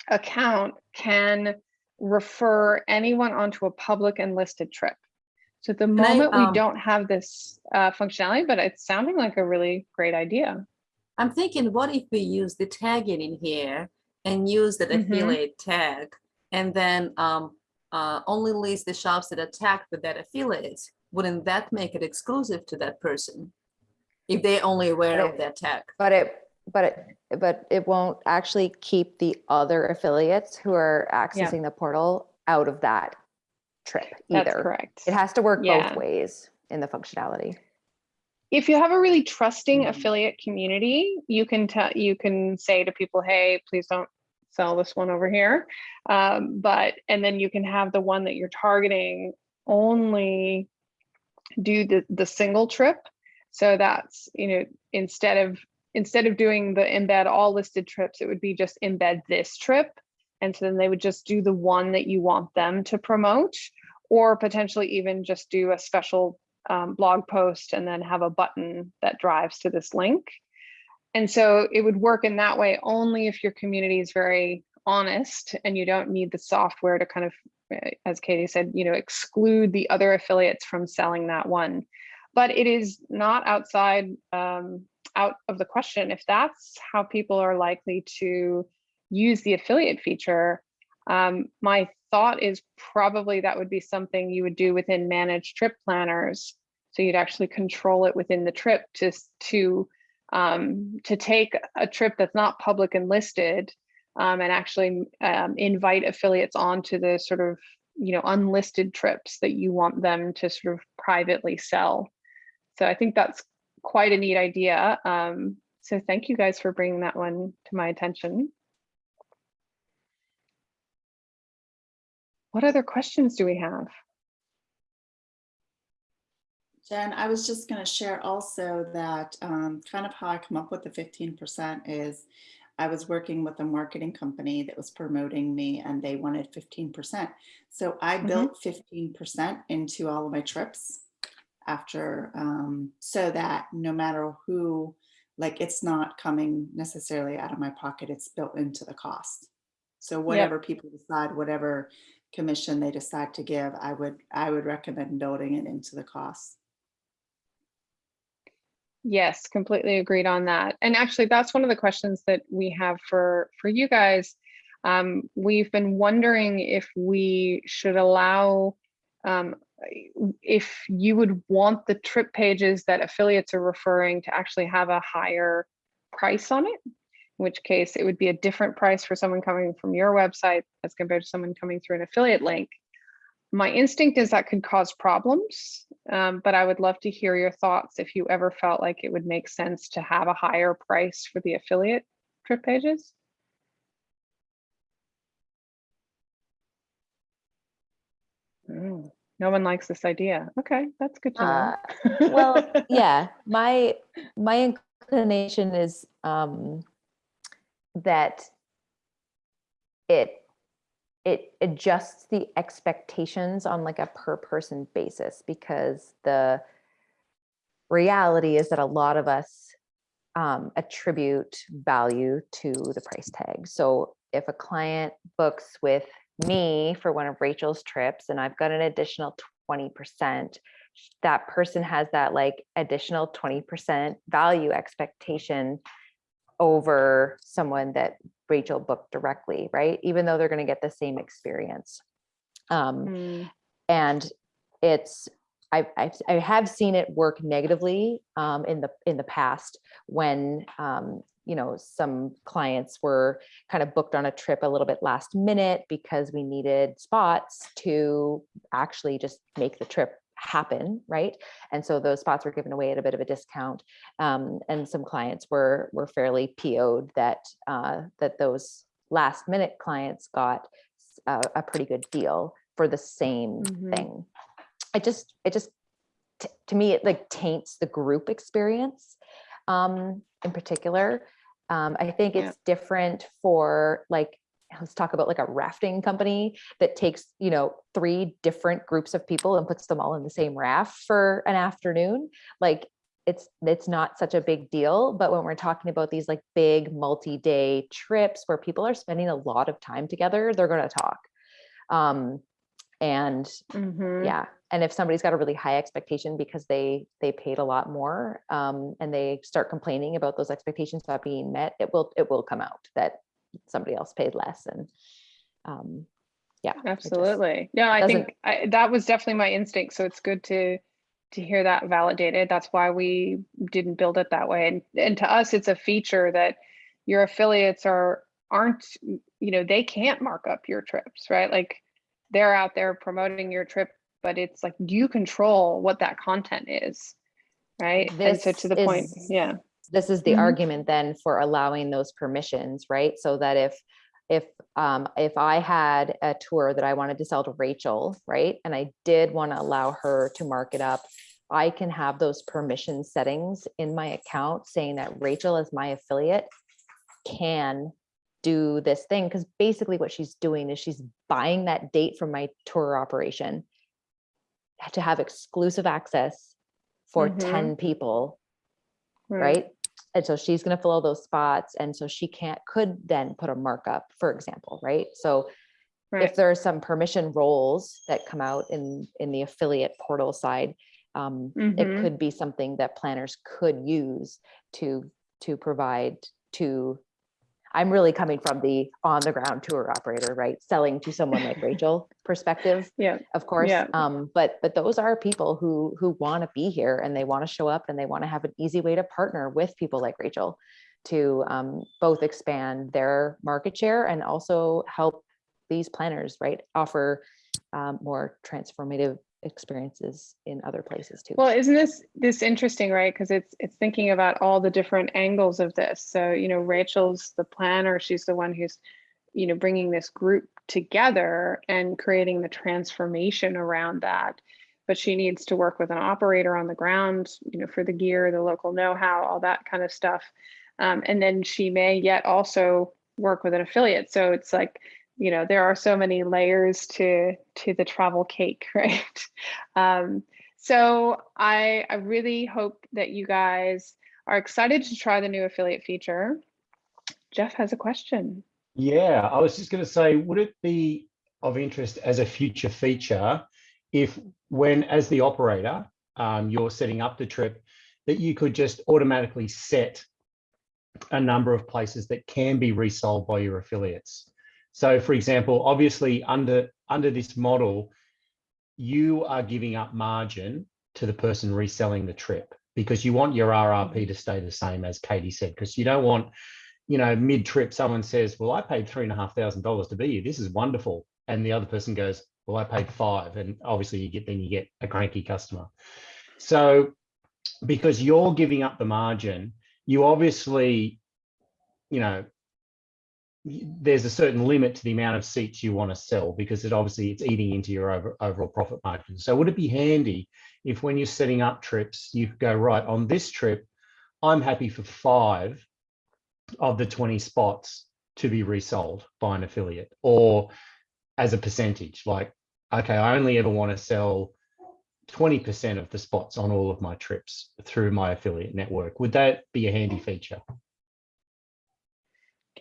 account can refer anyone onto a public and listed trip. So at the moment, I, um, we don't have this uh, functionality, but it's sounding like a really great idea. I'm thinking, what if we use the tagging in here and use that mm -hmm. affiliate tag and then um, uh, only list the shops that are tagged with that affiliate? Wouldn't that make it exclusive to that person if they're only aware of that tag? But it but it but it won't actually keep the other affiliates who are accessing yeah. the portal out of that trip either. That's correct. It has to work yeah. both ways in the functionality. If you have a really trusting mm -hmm. affiliate community, you can tell you can say to people, "Hey, please don't sell this one over here." Um, but and then you can have the one that you're targeting only do the the single trip. So that's you know instead of instead of doing the embed all listed trips, it would be just embed this trip. And so then they would just do the one that you want them to promote. or potentially even just do a special um, blog post and then have a button that drives to this link. And so it would work in that way only if your community is very honest and you don't need the software to kind of, uh, as Katie said, you know, exclude the other affiliates from selling that one. But it is not outside, um, out of the question. If that's how people are likely to use the affiliate feature, um, my thought is probably that would be something you would do within managed trip planners. So you'd actually control it within the trip to, to, um, to take a trip that's not public and listed um, and actually um, invite affiliates onto the sort of, you know, unlisted trips that you want them to sort of privately sell. So I think that's quite a neat idea. Um, so thank you guys for bringing that one to my attention. What other questions do we have? Jen, I was just going to share also that um, kind of how I come up with the 15% is I was working with a marketing company that was promoting me and they wanted 15%. So I Mhm. built 15% into all of my trips after, um, so that no matter who, like it's not coming necessarily out of my pocket, it's built into the cost. So whatever people decide, whatever commission they decide to give, I would, I would recommend building it into the cost. Yes, completely agreed on that. And actually, that's one of the questions that we have for for you guys. Um, we've been wondering if we should allow, um, if you would want the trip pages that affiliates are referring to actually have a higher price on it. In which case, it would be a different price for someone coming from your website as compared to someone coming through an affiliate link. My instinct is that could cause problems, um, but I would love to hear your thoughts if you ever felt like it would make sense to have a higher price for the affiliate trip pages. Mm, No one likes this idea. Okay, that's good to Uh, know. well, [laughs] yeah, my, my inclination is um, that it, it adjusts the expectations on like a per person basis because the reality is that a lot of us um, attribute value to the price tag. So if a client books with me for one of Rachel's trips and I've got an additional 20%, that person has that like additional 20% value expectation over someone that Rachel booked directly, right? Even though they're going to get the same experience. Um, Mm, and it's I, I I have seen it work negatively um, in the in the past when um, you know some clients were kind of booked on a trip a little bit last minute because we needed spots to actually just make the trip happen right and so those spots were given away at a bit of a discount um, and some clients were were fairly po'd that uh, that those last minute clients got a, a pretty good deal for the same Mhm. thing. It just, it just, to me, it like taints the group experience um, in particular. Um, I think Yeah. it's different for like, let's talk about like a rafting company that takes, you know, three different groups of people and puts them all in the same raft for an afternoon. Like it's, it's not such a big deal. But when we're talking about these like big multi-day trips where people are spending a lot of time together, they're going to talk. Um, and mhm. yeah and if somebody's got a really high expectation because they they paid a lot more um, and they start complaining about those expectations not being met it will it will come out that somebody else paid less and um yeah Absolutely. Yeah, I think I, that was definitely my instinct. So it's good to to hear that validated. That's why we didn't build it that way. And and to us, it's a feature that your affiliates are aren't you know they can't mark up your trips, right? Like they're out there promoting your trip, but it's like you control what that content is, right? and so to This the point, yeah. this is the Mhm. argument then for allowing those permissions, right? So that if if um if I had a tour that I wanted to sell to Rachel, right? And I did want to allow her to mark it up, I can have those permission settings in my account saying that Rachel as my affiliate can do this thing because basically what she's doing is she's buying that date from my tour operation to have exclusive access for Mhm. 10 people right? And so she's gonna fill all those spots, and so she can't, could then put a markup, for example, right? So Right. if there are some permission roles that come out in, in the affiliate portal side, um, it Mhm. could be something that planners could use to, to provide to, I'm really coming from the on the ground tour operator, right? Selling to someone like [laughs] Rachel perspective Yeah. of course. Yeah. Um, but but those are people who who want to be here and they want to show up and they want to have an easy way to partner with people like Rachel to um, both expand their market share and also help these planners, right, offer um, more transformative experiences in other places too. Well, isn't this this interesting, right? Because it's it's thinking about all the different angles of this. So, you know, Rachel's the planner, she's the one who's, you know, bringing this group together and creating the transformation around that. But she needs to work with an operator on the ground, you know, for the gear, the local know-how, all that kind of stuff. Um, and then she may yet also work with an affiliate. So it's like, you know, there are so many layers to to the travel cake, [laughs] right? Um, so I, I really hope that you guys are excited to try the new affiliate feature. Jeff has a question. Yeah, I was just going to say, would it be of interest as a future feature if when, as the operator, um, you're setting up the trip, that you could just automatically set a number of places that can be resold by your affiliates. So for example, obviously under, under this model, you are giving up margin to the person reselling the trip because you want your RRP to stay the same as Katie said, because you don't want you know, mid trip, someone says, Well, I paid three and a half thousand dollars to be here. This is wonderful. And the other person goes, Well, I paid five. And obviously you get then you get a cranky customer. So because you're giving up the margin, you obviously, you know, there's a certain limit to the amount of seats you want to sell because it obviously it's eating into your over, overall profit margin. So would it be handy if when you're setting up trips, you go right on this trip, I'm happy for five of the 20 spots to be resold by an affiliate or as a percentage like okay i only ever want to sell 20% of the spots on all of my trips through my affiliate network would that be a handy feature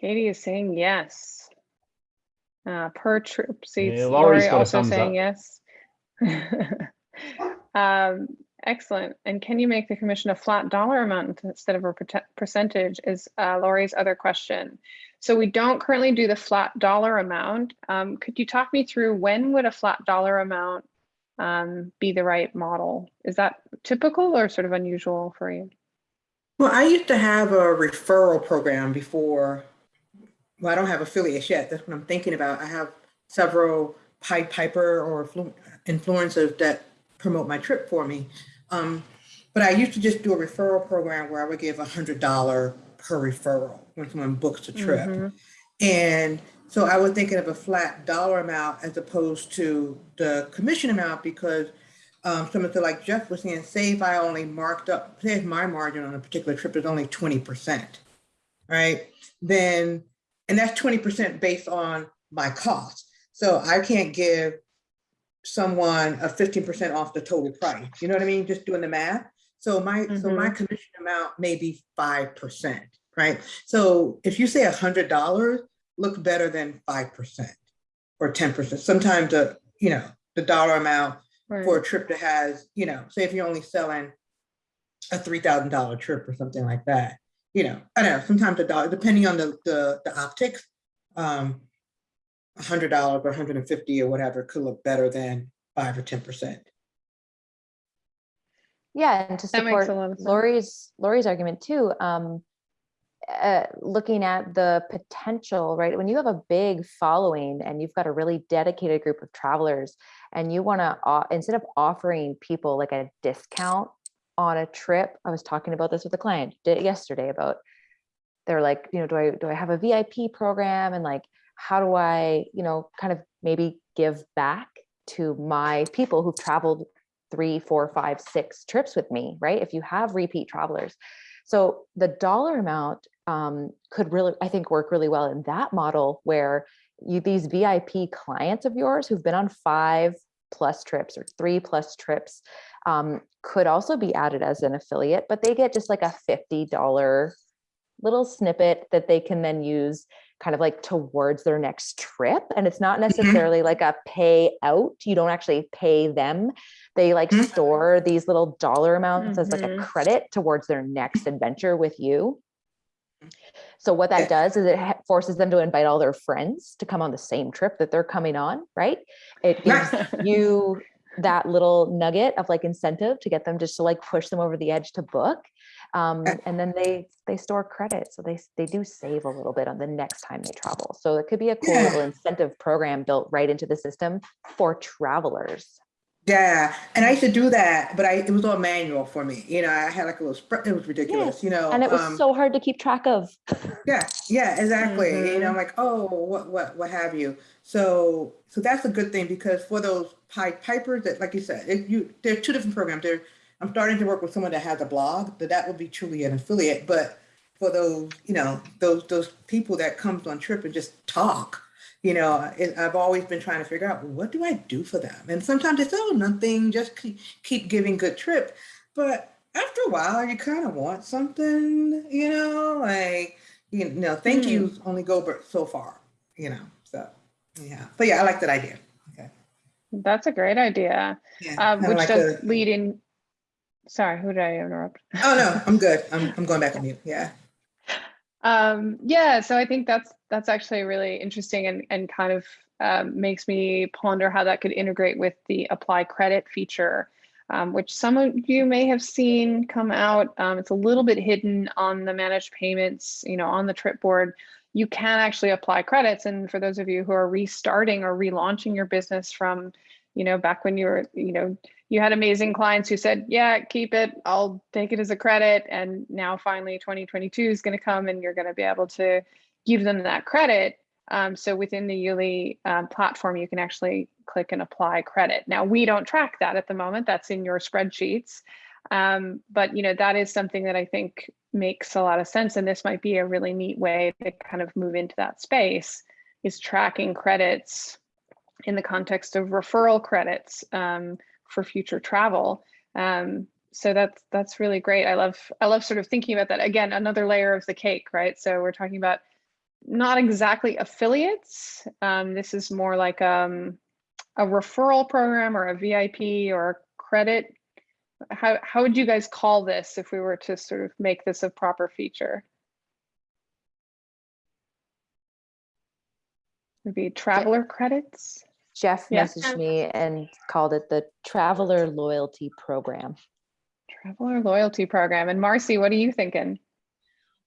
Katie is saying yes. Uh, per trip seats. Yeah, Laurie's Lori also thumbs saying yes. [laughs] um, excellent. And can you make the commission a flat dollar amount instead of a percentage is uh, Lori's other question. So we don't currently do the flat dollar amount. Um, could you talk me through when would a flat dollar amount um, be the right model? Is that typical or sort of unusual for you? Well, I used to have a referral program before. Well, I don't have affiliates yet. That's what I'm thinking about. I have several Pied Piper or flu- influencers that promote my trip for me. Um, but I used to just do a referral program where I would give a hundred dollar per referral when someone books a trip. Mhm. And so I was thinking of a flat dollar amount as opposed to the commission amount because um, someone said, like Jeff was saying, say if I only marked up, say if my margin on a particular trip is only 20%, right? Then, and that's 20% based on my cost. So I can't give someone a 15% off the total price. You know what I mean? Just doing the math. So my, so my mm-hmm. commission amount may be 5%, right? So if you say $100, look better than 5% or 10%. Sometimes the, you know, the dollar amount Right. for a trip that has, you know, say if you're only selling a three thousand dollar trip or something like that, you know, I don't know, sometimes a dollar, depending on the the, the optics, um, a hundred dollars or hundred and fifty or whatever could look better than five or ten percent. Yeah, and to That makes a support lot of. Lori's Lori's argument too, um, uh, looking at the potential, right? When you have a big following and you've got a really dedicated group of travelers, and you want to instead of offering people like a discount on a trip, I was talking about this with a client did yesterday about they're like, you know, do I do I have a VIP program and like how do I, you know, kind of maybe give back to my people who've traveled three, four, five, six trips with me, right? If you have repeat travelers. So the dollar amount um, could really, I think, work really well in that model where you these VIP clients of yours who've been on five plus trips or three plus trips um, could also be added as an affiliate, but they get just like a $50 little snippet that they can then use kind of like towards their next trip. And it's not necessarily like a pay out. You don't actually pay them. They like Mhm. store these little dollar amounts as like a Mhm. credit towards their next adventure with you. So what that does is it forces them to invite all their friends to come on the same trip that they're coming on, right? It gives [laughs] you that little nugget of like incentive to get them just to like push them over the edge to book. Um, [laughs] and then they they store credit. So they they do save a little bit on the next time they travel. So it could be a cool Yeah. little incentive program built right into the system for travelers. Yeah, and I used to do that, but I it was all manual for me. You know, I had like a little spread. It was ridiculous. You know, And it was um, so hard to keep track of. Yeah, yeah, exactly. You Mhm. know, I'm like, oh, what, what, what have you? So, so that's a good thing because for those Pied Pipers that, like you said, it, you, there are two different programs. There, I'm starting to work with someone that has a blog, that that would be truly an affiliate. But for those, you know, those those people that comes on trip and just talk, you know, it, I've always been trying to figure out what do I do for them. And sometimes it's oh nothing, just keep, keep giving good trip. But after a while, you kind of want something, you know, like you know, thank Hmm. yous only go but so far, you know. So yeah, but yeah, I like that idea. Okay, That's a great idea, yeah, uh, which like does a- lead in. Sorry, who did I interrupt? Oh no, I'm good. I'm I'm going back on [laughs] mute. Yeah. Um, yeah, so I think that's that's actually really interesting and and kind of um, makes me ponder how that could integrate with the apply credit feature, um, which some of you may have seen come out. Um, it's a little bit hidden on the managed payments, you know, on the trip board. You can actually apply credits, and for those of you who are restarting or relaunching your business from, you know, back when you were, you know, you had amazing clients who said, yeah, keep it, I'll take it as a credit. And now finally 2022 is going to come and you're going to be able to give them that credit. Um, so within the Youli um, platform, you can actually click and apply credit. Now we don't track that at the moment. That's in your spreadsheets. Um, but you know that is something that I think makes a lot of sense, and this might be a really neat way to kind of move into that space. Is tracking credits in the context of referral credits um, for future travel. Um, so that's that's really great. I love I love sort of thinking about that again. Another layer of the cake, right? So we're talking about not exactly affiliates. Um, this is more like um, a referral program or a VIP or a credit. How how would you guys call this if we were to sort of make this a proper feature? Maybe traveler credits. Jeff Yeah. messaged me and called it the Traveler Loyalty Program. Traveler loyalty program. And Marcy, what are you thinking?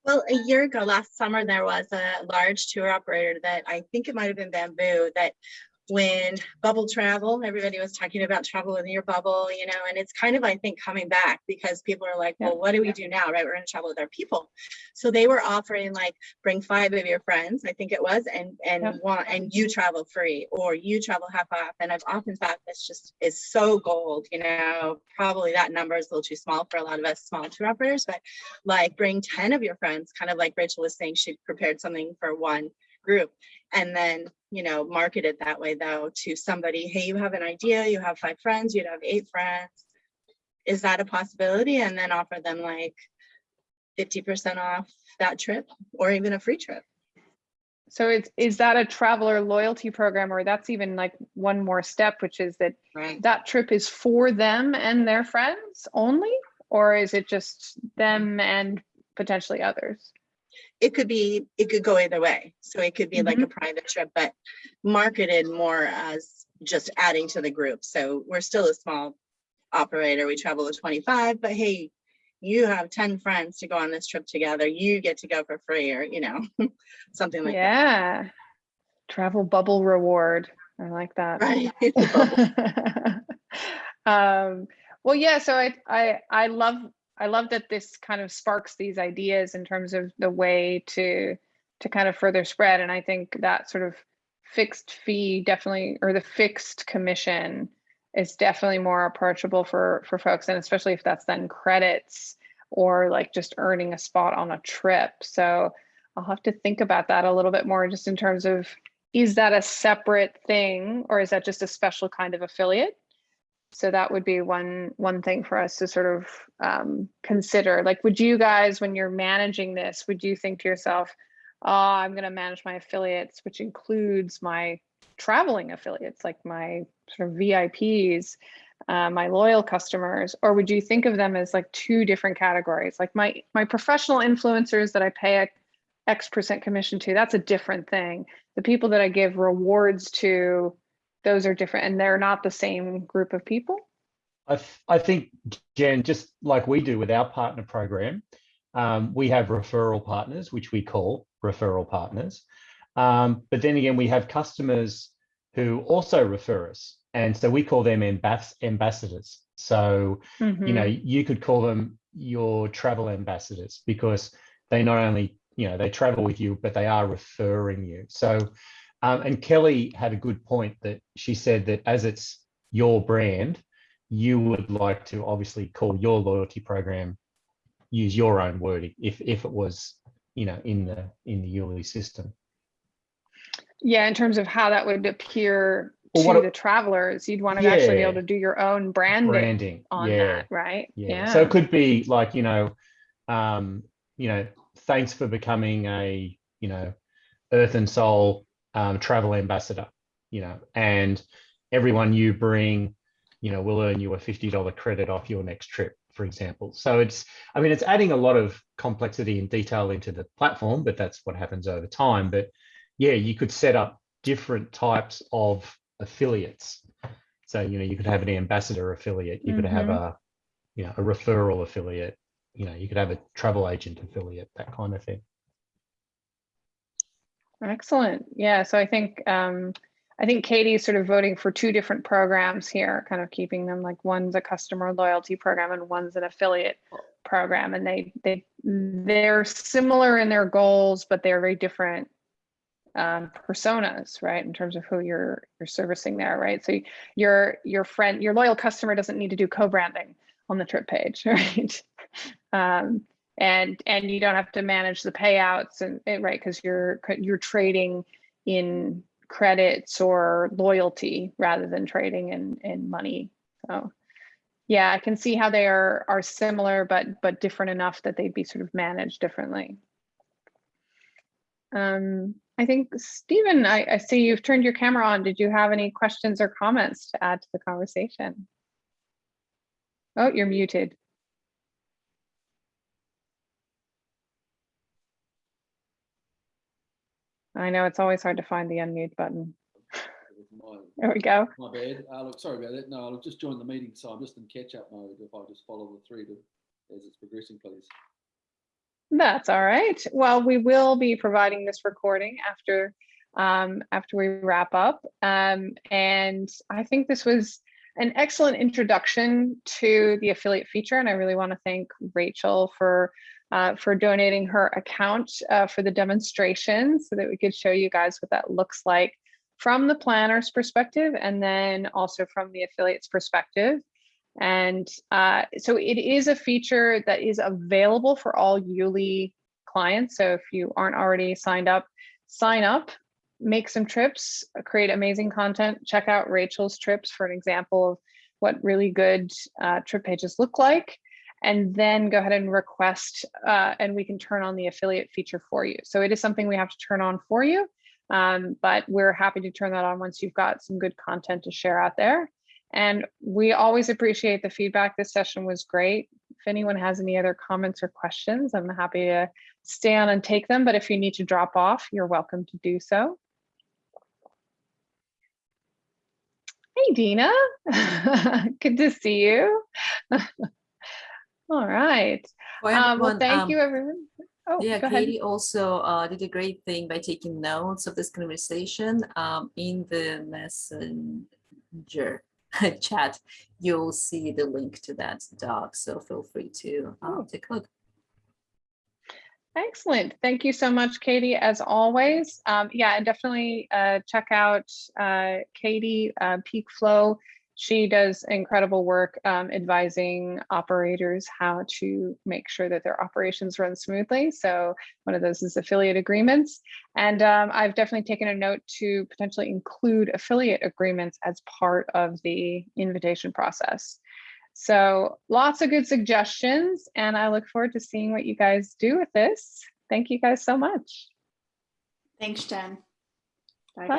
Well, a year ago, last summer, there was a large tour operator that I think it might have been Bamboo that when bubble travel, everybody was talking about travel in your bubble, you know, and it's kind of, I think, coming back because people are like, well, what do we do now, right? We're going to travel with our people. So they were offering like, bring five of your friends, I think it was, and and Yeah. want and you travel free or you travel half off. And I've often thought this just is so gold, you know, probably that number is a little too small for a lot of us small tour operators, but like bring 10 of your friends, kind of like Rachel was saying, she prepared something for one group and then you know market it that way though to somebody hey you have an idea you have five friends you'd have eight friends is that a possibility and then offer them like 50% off that trip or even a free trip So it's is that a traveler loyalty program or that's even like one more step, which is that right that trip is for them and their friends only? Or is it just them and potentially others? It could be it could go either way so it could be like a private trip but marketed more as just adding to the group so we're still a small operator we travel with 25 but hey you have 10 friends to go on this trip together you get to go for free or you know [laughs] something like that yeah. Travel bubble reward. I like that. right [laughs] [laughs] um, well, yeah. So I, I, I love, I love that this kind of sparks these ideas in terms of the way to, to kind of further spread. And I think that sort of fixed fee definitely, or the fixed commission is definitely more approachable for, for folks. And especially if that's then credits or like just earning a spot on a trip. So I'll have to think about that a little bit more just in terms of is that a separate thing or is that just a special kind of affiliate? So that would be one one thing for us to sort of um, consider. Like, would you guys, when you're managing this, would you think to yourself, "Oh, I'm going to manage my affiliates, which includes my traveling affiliates, like my sort of VIPs, uh, my loyal customers," or would you think of them as like two different categories? Like my my professional influencers that I pay a X percent commission to, that's a different thing. The people that I give rewards to, those are different and they're not the same group of people. I, I think, Jen, just like we do with our partner program, um, we have referral partners, which we call referral partners. Um, but then again, we have customers who also refer us. And so we call them ambas- ambassadors. So, you know, you could call them your travel ambassadors because they not only, you know, they travel with you, but they are referring you. So, um, and Kelly had a good point that she said that as it's your brand, you would like to obviously call your loyalty program, use your own wording if if it was, you know, in the in the Youli system. Yeah, in terms of how that would appear Well, to the travelers, you'd want to actually be able to do your own branding Branding, on yeah, that, right? yeah. So it could be like, you know, um, you know, thanks for becoming a, you know, Earth and Soul um, travel ambassador, you know, and everyone you bring, you know, will earn you a $50 credit off your next trip, for example. So it's, I mean, it's adding a lot of complexity and detail into the platform, but that's what happens over time. But yeah, you could set up different types of affiliates. So, you know, you could have an ambassador affiliate, you could have a, you know, a referral affiliate, you know, you could have a travel agent affiliate, that kind of thing. Excellent. Yeah, so I think um, I think Katie's sort of voting for two different programs here, kind of keeping them like one's a customer loyalty program and one's an affiliate program, and they they they're similar in their goals, but they're very different um, personas, right? In terms of who you're you're servicing there, right? So your your friend, your loyal customer doesn't need to do co-branding on the trip page, [laughs] right? um, and and you don't have to manage the payouts and, and right because you're you're trading in credits or loyalty rather than trading in in money. So yeah i can see how they are are similar but but different enough that they'd be sort of managed differently. Um i think stephen I, I see you've turned your camera on. Did you have any questions or comments to add to the conversation? Oh you're muted I know it's always hard to find the unmute button. My, [laughs] There we go. my bad. Uh, look, sorry about that. No, I'll just join the meeting, so I'm just in catch-up mode. If I just follow the thread as it's progressing, please. That's all right. Well, we will be providing this recording after um, after we wrap up. Um, and I think this was an excellent introduction to the affiliate feature. And I really want to thank Rachel for uh, for donating her account uh, for the demonstration so that we could show you guys what that looks like from the planner's perspective and then also from the affiliate's perspective. And uh, so it is a feature that is available for all Youli clients. So if you aren't already signed up, sign up, make some trips, create amazing content. Check out Rachel's trips for an example of what really good uh, trip pages look like. And then go ahead and request, uh, and we can turn on the affiliate feature for you. So it is something we have to turn on for you, um, but we're happy to turn that on once you've got some good content to share out there. And we always appreciate the feedback. This session was great. If anyone has any other comments or questions, I'm happy to stay on and take them. But if you need to drop off, you're welcome to do so. Hey, Dina. [laughs] Good to see you. [laughs] All right. Well, Um, well, thank um, you, everyone. Oh, Yeah, go ahead. Katie also uh, did a great thing by taking notes of this conversation um, in the messenger [laughs] chat. You'll see the link to that doc, so feel free to uh, Oh. take a look. Excellent. Thank you so much, Katie, as always. Um, yeah, and definitely uh, check out uh, Katie, uh, Peak Flow she does incredible work um, advising operators how to make sure that their operations run smoothly. So one of those is affiliate agreements. And um, I've definitely taken a note to potentially include affiliate agreements as part of the invitation process. So lots of good suggestions, and I look forward to seeing what you guys do with this. Thank you guys so much. Thanks, Jen. Bye, Bye.